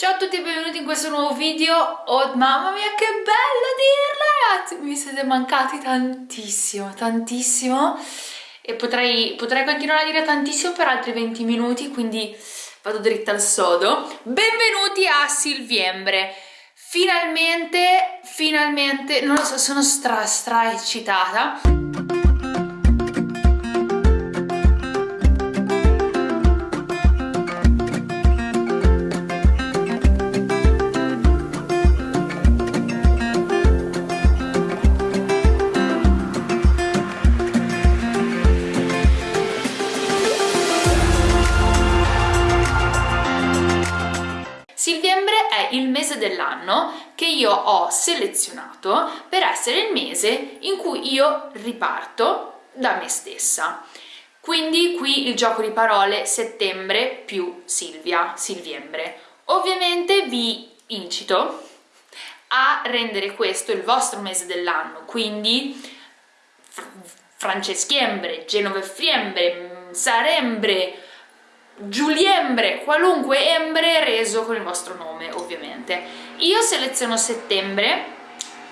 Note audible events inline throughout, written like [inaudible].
Ciao a tutti e benvenuti in questo nuovo video. Oh mamma mia che bello dirlo ragazzi. Mi siete mancati tantissimo, tantissimo. E potrei, potrei continuare a dire tantissimo per altri 20 minuti Quindi vado dritta al sodo. Benvenuti a Silviembre. Finalmente, finalmente, non lo so, sono stra stra eccitata dell'anno che io ho selezionato per essere il mese in cui io riparto da me stessa. Quindi qui il gioco di parole settembre più Silvia, Silviembre. Ovviamente vi incito a rendere questo il vostro mese dell'anno, quindi Franceschiembre, Genovefriembre, Sarembre, Giuliembre, qualunque embre reso con il vostro nome ovviamente. Io seleziono settembre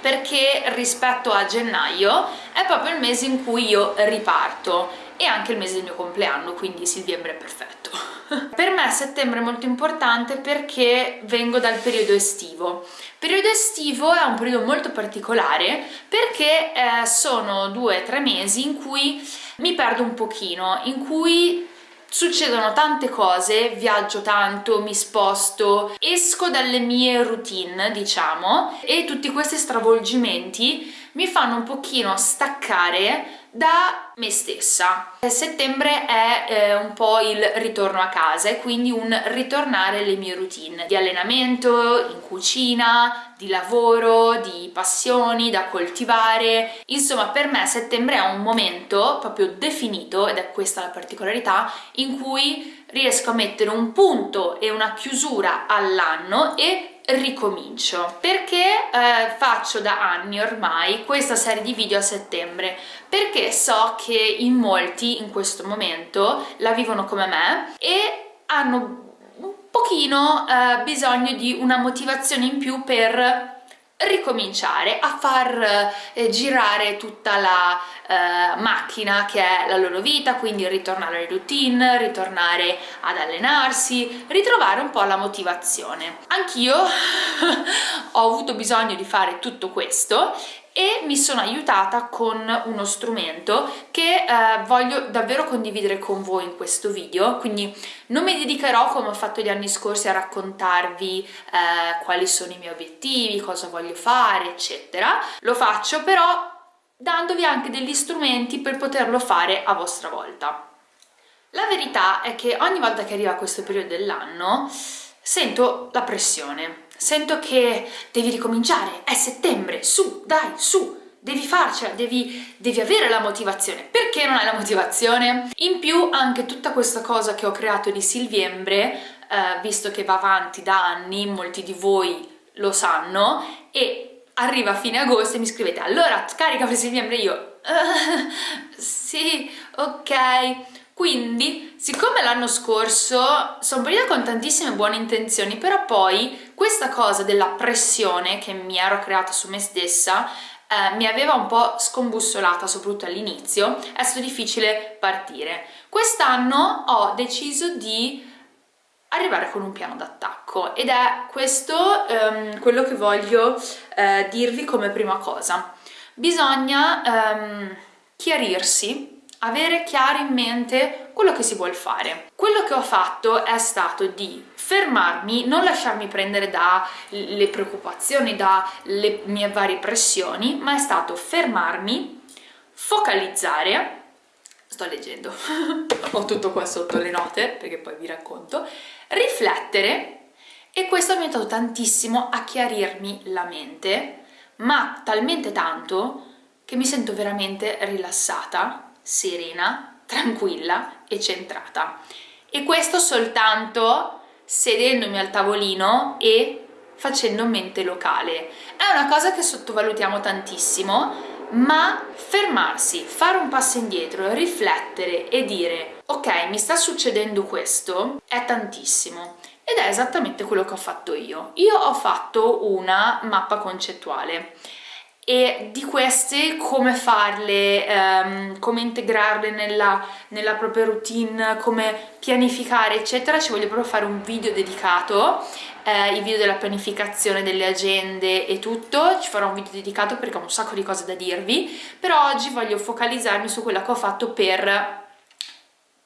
perché rispetto a gennaio è proprio il mese in cui io riparto e anche il mese del mio compleanno, quindi settembre è perfetto. [laughs] per me settembre è molto importante perché vengo dal periodo estivo. Il periodo estivo è un periodo molto particolare perché eh, sono due o tre mesi in cui mi perdo un pochino, in cui succedono tante cose, viaggio tanto, mi sposto, esco dalle mie routine, diciamo, e tutti questi stravolgimenti mi fanno un pochino staccare da me stessa. Settembre è eh, un po' il ritorno a casa e quindi un ritornare alle mie routine di allenamento, in cucina, di lavoro, di passioni da coltivare. Insomma, per me settembre è un momento proprio definito, ed è questa la particolarità, in cui riesco a mettere un punto e una chiusura all'anno e ricomincio perché eh, faccio da anni ormai questa serie di video a settembre perché so che in molti in questo momento la vivono come me e hanno un pochino eh, bisogno di una motivazione in più per ricominciare a far eh, girare tutta la eh, macchina che è la loro vita, quindi ritornare alle routine, ritornare ad allenarsi, ritrovare un po' la motivazione. Anch'io [laughs] ho avuto bisogno di fare tutto questo e mi sono aiutata con uno strumento che eh, voglio davvero condividere con voi in questo video. Quindi non mi dedicherò come ho fatto gli anni scorsi a raccontarvi eh, quali sono i miei obiettivi, cosa voglio fare eccetera. Lo faccio però dandovi anche degli strumenti per poterlo fare a vostra volta. La verità è che ogni volta che arriva questo periodo dell'anno sento la pressione sento che devi ricominciare, è settembre, su, dai, su, devi farcela, devi, devi, avere la motivazione. Perché non hai la motivazione? In più anche tutta questa cosa che ho creato di Silviembre, eh, visto che va avanti da anni, molti di voi lo sanno, e arriva a fine agosto e mi scrivete allora carica per Silviembre io uh, [laughs] sì, ok quindi, siccome l'anno scorso sono partita con tantissime buone intenzioni, però poi questa cosa della pressione che mi ero creata su me stessa eh, mi aveva un po' scombussolata, soprattutto all'inizio, è stato difficile partire. Quest'anno ho deciso di arrivare con un piano d'attacco ed è questo ehm, quello che voglio eh, dirvi come prima cosa. Bisogna ehm, chiarirsi avere chiaro in mente quello che si vuole fare. Quello che ho fatto è stato di fermarmi, non lasciarmi prendere dalle preoccupazioni, dalle mie varie pressioni, ma è stato fermarmi, focalizzare, sto leggendo, [laughs] ho tutto qua sotto le note perché poi vi racconto, riflettere e questo mi ha aiutato tantissimo a chiarirmi la mente, ma talmente tanto che mi sento veramente rilassata serena, tranquilla e centrata. E questo soltanto sedendomi al tavolino e facendo mente locale. È una cosa che sottovalutiamo tantissimo, ma fermarsi, fare un passo indietro, riflettere e dire ok, mi sta succedendo questo, è tantissimo ed è esattamente quello che ho fatto io. Io ho fatto una mappa concettuale e di queste come farle, um, come integrarle nella, nella, propria routine, come pianificare eccetera, ci voglio proprio fare un video dedicato, eh, i video della pianificazione delle agende e tutto, ci farò un video dedicato perché ho un sacco di cose da dirvi, però oggi voglio focalizzarmi su quella che ho fatto per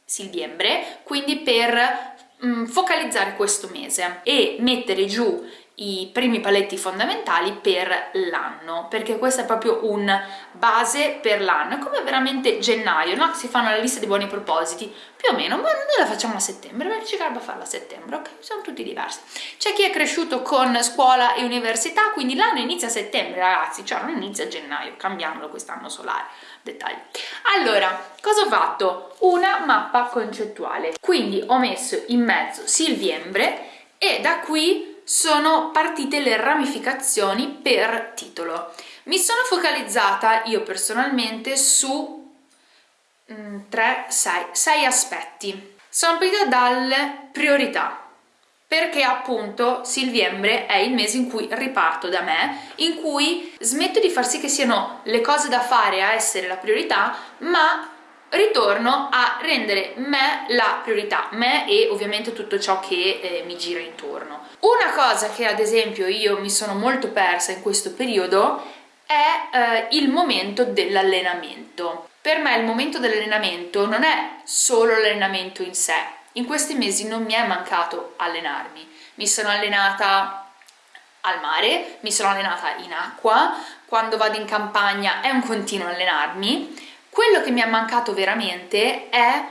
Silviembre, quindi per mm, focalizzare questo mese e mettere giù i primi paletti fondamentali per l'anno perché questa è proprio un base per l'anno è come veramente gennaio no? si fanno la lista di buoni propositi più o meno ma noi la facciamo a settembre perché ci garba farla a settembre ok? Sono tutti diversi. C'è chi è cresciuto con scuola e università quindi l'anno inizia a settembre ragazzi cioè non inizia a gennaio cambiamolo quest'anno solare dettagli. Allora cosa ho fatto? Una mappa concettuale. Quindi ho messo in mezzo Silviembre e da qui sono partite le ramificazioni per titolo. Mi sono focalizzata io personalmente su 3, 6, 6 aspetti. Sono partita dalle priorità, perché appunto Silviembre è il mese in cui riparto da me, in cui smetto di far sì che siano le cose da fare a essere la priorità, ma ritorno a rendere me la priorità, me e ovviamente tutto ciò che eh, mi gira intorno. Una cosa che ad esempio io mi sono molto persa in questo periodo è eh, il momento dell'allenamento. Per me il momento dell'allenamento non è solo l'allenamento in sé, in questi mesi non mi è mancato allenarmi, mi sono allenata al mare, mi sono allenata in acqua, quando vado in campagna è un continuo allenarmi, quello che mi è mancato veramente è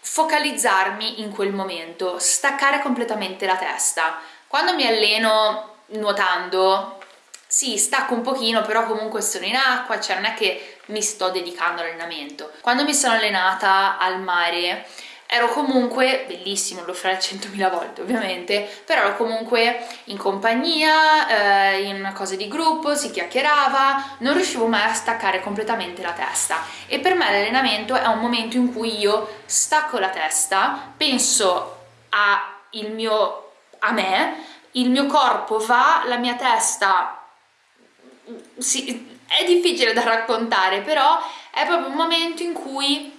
focalizzarmi in quel momento, staccare completamente la testa. Quando mi alleno nuotando, sì, stacco un pochino, però comunque sono in acqua, cioè non è che mi sto dedicando all'allenamento. Quando mi sono allenata al mare, ero comunque, bellissimo, lo farei 100.000 volte ovviamente, però ero comunque in compagnia, eh, in una cosa di gruppo, si chiacchierava, non riuscivo mai a staccare completamente la testa. E per me l'allenamento è un momento in cui io stacco la testa, penso a, il mio, a me, il mio corpo va, la mia testa sì, è difficile da raccontare, però è proprio un momento in cui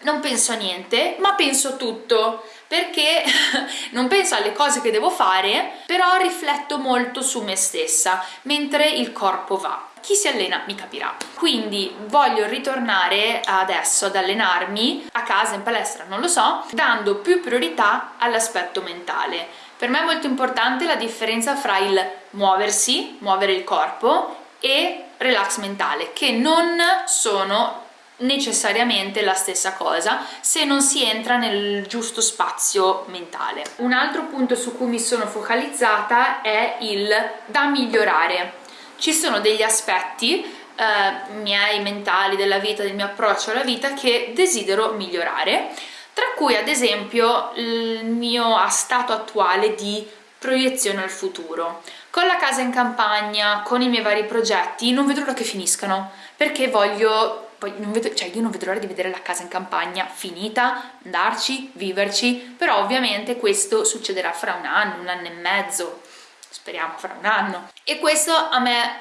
non penso a niente, ma penso a tutto, perché [laughs] non penso alle cose che devo fare, però rifletto molto su me stessa, mentre il corpo va. Chi si allena mi capirà. Quindi voglio ritornare adesso ad allenarmi a casa, in palestra, non lo so, dando più priorità all'aspetto mentale. Per me è molto importante la differenza fra il muoversi, muovere il corpo, e relax mentale, che non sono necessariamente la stessa cosa se non si entra nel giusto spazio mentale. Un altro punto su cui mi sono focalizzata è il da migliorare. Ci sono degli aspetti eh, miei mentali della vita, del mio approccio alla vita che desidero migliorare, tra cui ad esempio il mio stato attuale di proiezione al futuro. Con la casa in campagna, con i miei vari progetti, non vedo l'ora che finiscano, perché voglio poi non vedo, cioè io non vedo l'ora di vedere la casa in campagna. Finita, andarci, viverci, però ovviamente questo succederà fra un anno, un anno e mezzo, speriamo fra un anno. E questo a me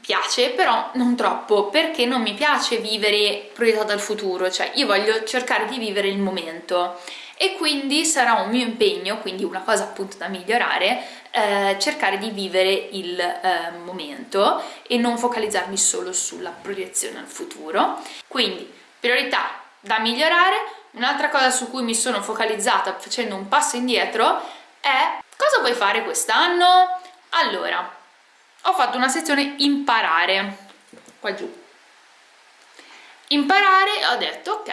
piace, però non troppo, perché non mi piace vivere proiettato al futuro, cioè io voglio cercare di vivere il momento e quindi sarà un mio impegno, quindi una cosa appunto da migliorare, eh, cercare di vivere il eh, momento e non focalizzarmi solo sulla proiezione al futuro. Quindi priorità da migliorare, un'altra cosa su cui mi sono focalizzata facendo un passo indietro è cosa vuoi fare quest'anno? Allora, ho fatto una sezione imparare, qua giù, imparare ho detto ok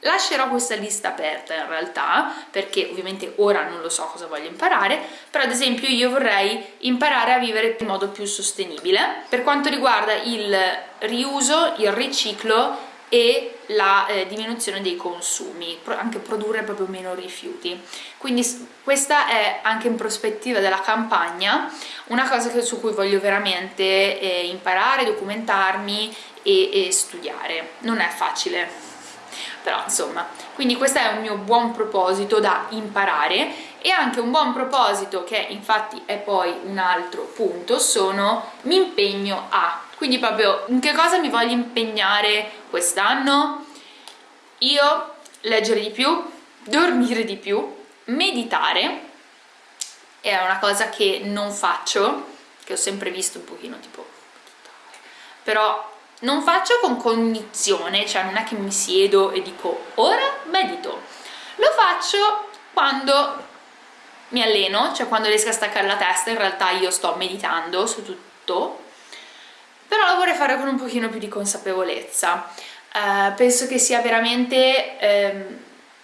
lascerò questa lista aperta in realtà perché ovviamente ora non lo so cosa voglio imparare però ad esempio io vorrei imparare a vivere in modo più sostenibile per quanto riguarda il riuso, il riciclo e la eh, diminuzione dei consumi, anche produrre proprio meno rifiuti. Quindi questa è anche in prospettiva della campagna una cosa che, su cui voglio veramente eh, imparare, documentarmi e, e studiare. Non è facile, però insomma quindi questo è un mio buon proposito da imparare e anche un buon proposito che infatti è poi un altro punto sono mi impegno a. Quindi proprio in che cosa mi voglio impegnare quest'anno? Io leggere di più dormire di più meditare è una cosa che non faccio che ho sempre visto un pochino tipo però non faccio con cognizione cioè non è che mi siedo e dico ora medito. Lo faccio quando mi alleno, cioè quando riesco a staccare la testa in realtà io sto meditando su tutto però lo vorrei fare con un pochino più di consapevolezza. Uh, penso che sia veramente um,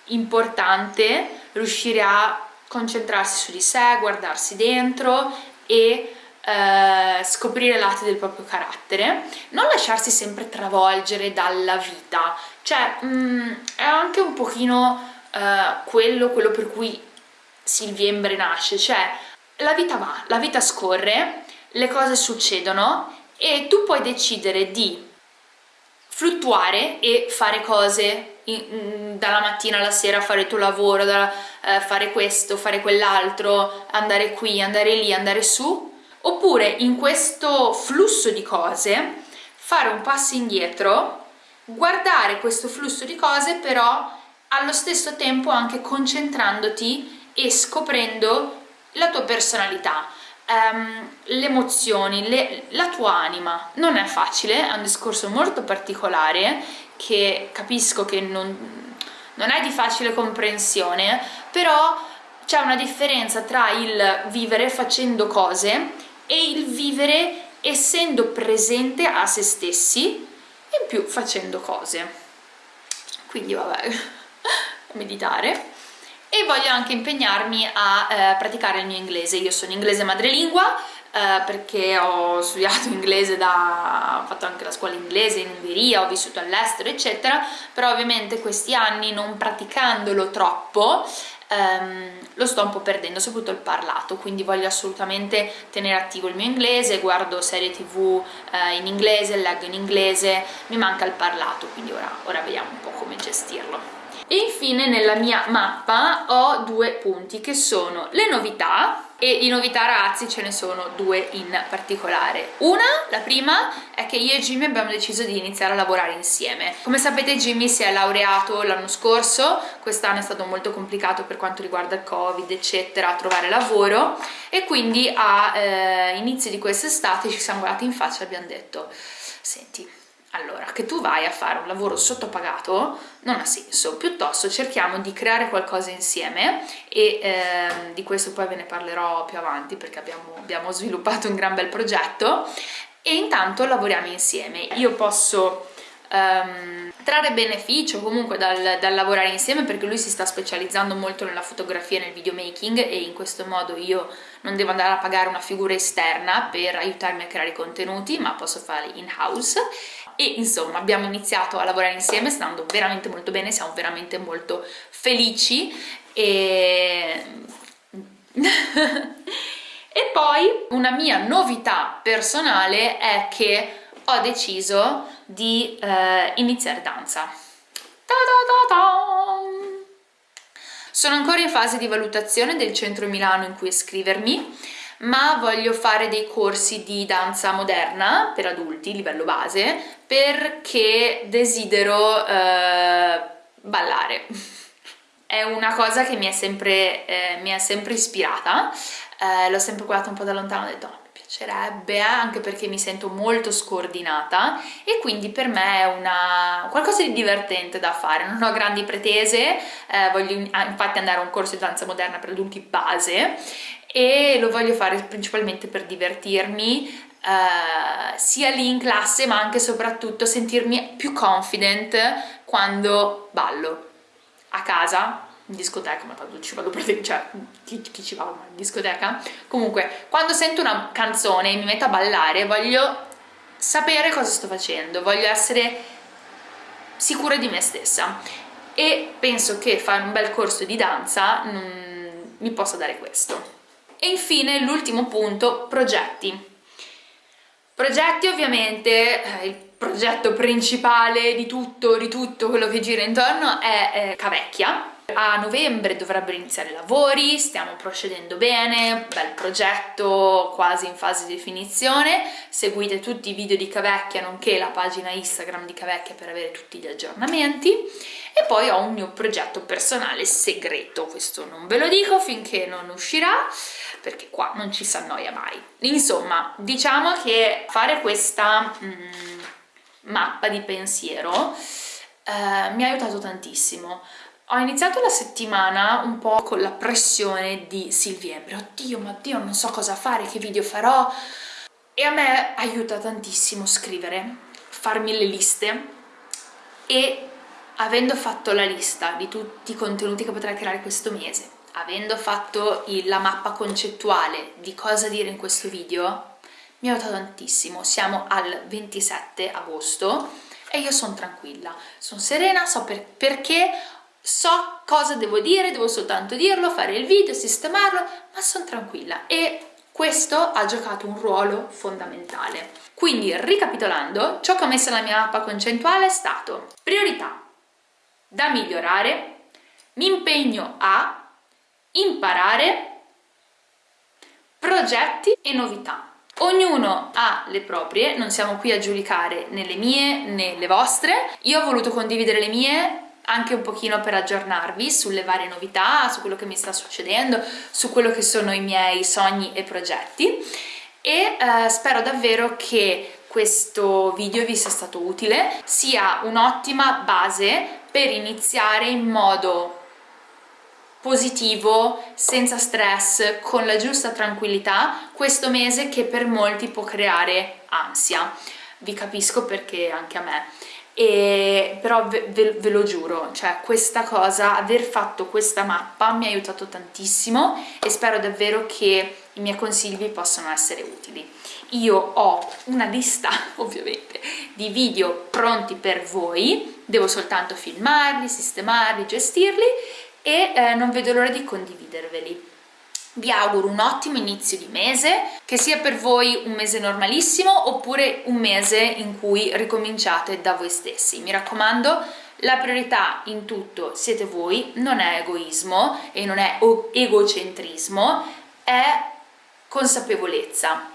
importante riuscire a concentrarsi su di sé, guardarsi dentro e uh, scoprire lati del proprio carattere non lasciarsi sempre travolgere dalla vita. Cioè um, è anche un pochino uh, quello, quello per cui Silviembre nasce, cioè la vita va, la vita scorre, le cose succedono e tu puoi decidere di fluttuare e fare cose in, dalla mattina alla sera, fare il tuo lavoro, da, eh, fare questo, fare quell'altro, andare qui, andare lì, andare su, oppure in questo flusso di cose fare un passo indietro, guardare questo flusso di cose però allo stesso tempo anche concentrandoti e scoprendo la tua personalità, um, le emozioni, le, la tua anima. Non è facile, è un discorso molto particolare che capisco che non, non è di facile comprensione, però c'è una differenza tra il vivere facendo cose e il vivere essendo presente a se stessi e in più facendo cose. Quindi vabbè, [laughs] meditare e voglio anche impegnarmi a eh, praticare il mio inglese. Io sono inglese madrelingua eh, perché ho studiato [laughs] inglese da... ho fatto anche la scuola inglese in Ungheria, ho vissuto all'estero eccetera, però ovviamente questi anni non praticandolo troppo Um, lo sto un po' perdendo, soprattutto il parlato, quindi voglio assolutamente tenere attivo il mio inglese, guardo serie tv uh, in inglese, leggo in inglese, mi manca il parlato, quindi ora, ora vediamo un po' come gestirlo e infine nella mia mappa ho due punti che sono le novità e di novità ragazzi ce ne sono due in particolare. Una, la prima, è che io e Jimmy abbiamo deciso di iniziare a lavorare insieme. Come sapete Jimmy si è laureato l'anno scorso quest'anno è stato molto complicato per quanto riguarda il covid eccetera trovare lavoro e quindi a eh, inizio di quest'estate ci siamo guardati in faccia e abbiamo detto senti allora, che tu vai a fare un lavoro sottopagato non ha senso, piuttosto cerchiamo di creare qualcosa insieme e eh, di questo poi ve ne parlerò più avanti perché abbiamo, abbiamo sviluppato un gran bel progetto. E intanto lavoriamo insieme. Io posso um, trarre beneficio comunque dal, dal, lavorare insieme perché lui si sta specializzando molto nella fotografia e nel videomaking e in questo modo io non devo andare a pagare una figura esterna per aiutarmi a creare contenuti ma posso farli in house e insomma abbiamo iniziato a lavorare insieme stando veramente molto bene, siamo veramente molto felici e... [laughs] e poi una mia novità personale è che ho deciso di eh, iniziare danza. Ta -da -da! Sono ancora in fase di valutazione del centro Milano in cui iscrivermi ma voglio fare dei corsi di danza moderna per adulti, livello base, perché desidero eh, ballare. [laughs] È una cosa che mi è sempre, eh, mi è sempre ispirata, eh, l'ho sempre guardata un po' da lontano e ho detto no, mi piacerebbe, eh, anche perché mi sento molto scordinata. E quindi per me è una, qualcosa di divertente da fare, non ho grandi pretese, eh, voglio infatti andare a un corso di danza moderna per adulti base e lo voglio fare principalmente per divertirmi Uh, sia lì in classe ma anche e soprattutto sentirmi più confident quando ballo a casa in discoteca, ma tanto ci vado per cioè chi, chi ci va in discoteca? Comunque, quando sento una canzone e mi metto a ballare voglio sapere cosa sto facendo, voglio essere sicura di me stessa e penso che fare un bel corso di danza mm, mi possa dare questo. E infine l'ultimo punto, progetti. Progetti ovviamente, eh, il progetto principale di tutto, di tutto quello che gira intorno è eh, Cavecchia, A novembre dovrebbero iniziare i lavori, stiamo procedendo bene, bel progetto quasi in fase di definizione, seguite tutti i video di Cavecchia nonché la pagina Instagram di Cavecchia per avere tutti gli aggiornamenti e poi ho un mio progetto personale segreto, questo non ve lo dico finché non uscirà perché qua non ci si annoia mai. Insomma, diciamo che fare questa mm, mappa di pensiero eh, mi ha aiutato tantissimo. Ho iniziato la settimana un po' con la pressione di Silviembre, oddio, ma Dio, non so cosa fare, che video farò, e a me aiuta tantissimo scrivere, farmi le liste e avendo fatto la lista di tutti i contenuti che potrei creare questo mese, avendo fatto il, la mappa concettuale di cosa dire in questo video, mi ha aiutato tantissimo. Siamo al 27 agosto e io sono tranquilla, sono serena, so per, perché, so cosa devo dire, devo soltanto dirlo, fare il video, sistemarlo, ma sono tranquilla e questo ha giocato un ruolo fondamentale. Quindi, ricapitolando, ciò che ho messo nella mia mappa concettuale è stato priorità da migliorare, mi impegno a imparare progetti e novità. Ognuno ha le proprie, non siamo qui a giudicare né le mie né le vostre. Io ho voluto condividere le mie anche un pochino per aggiornarvi sulle varie novità, su quello che mi sta succedendo, su quello che sono i miei sogni e progetti e eh, spero davvero che questo video vi sia stato utile, sia un'ottima base per iniziare in modo positivo, senza stress, con la giusta tranquillità questo mese che per molti può creare ansia. Vi capisco perché anche a me. E, però ve, ve, ve, lo giuro, cioè questa cosa, aver fatto questa mappa mi ha aiutato tantissimo e spero davvero che i miei consigli vi possano essere utili. Io ho una lista, [laughs] ovviamente, di video pronti per voi, devo soltanto filmarli, sistemarli, gestirli e eh, non vedo l'ora di condividerveli. Vi auguro un ottimo inizio di mese, che sia per voi un mese normalissimo oppure un mese in cui ricominciate da voi stessi. Mi raccomando, la priorità in tutto siete voi, non è egoismo e non è egocentrismo, è consapevolezza.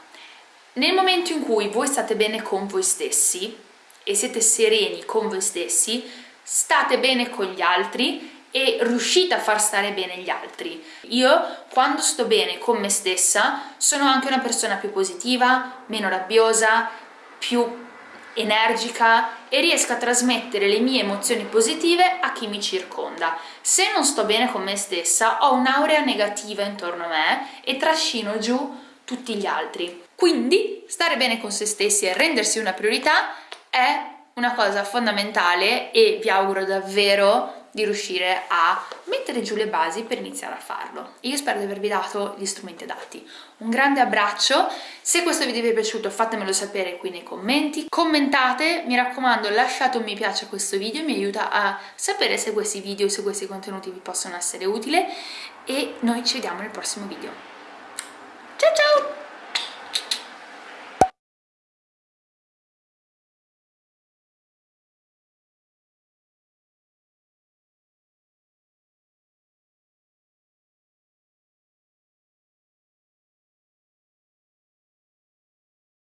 Nel momento in cui voi state bene con voi stessi e siete sereni con voi stessi, state bene con gli altri e riuscite a far stare bene gli altri. Io quando sto bene con me stessa sono anche una persona più positiva, meno rabbiosa, più energica e riesco a trasmettere le mie emozioni positive a chi mi circonda. Se non sto bene con me stessa ho un'aurea negativa intorno a me e trascino giù tutti gli altri. Quindi stare bene con se stessi e rendersi una priorità è una cosa fondamentale e vi auguro davvero di riuscire a mettere giù le basi per iniziare a farlo. Io spero di avervi dato gli strumenti adatti. Un grande abbraccio, se questo video vi è piaciuto fatemelo sapere qui nei commenti, commentate, mi raccomando lasciate un mi piace a questo video, mi aiuta a sapere se questi video, se questi contenuti vi possono essere utili e noi ci vediamo nel prossimo video. Ciao ciao!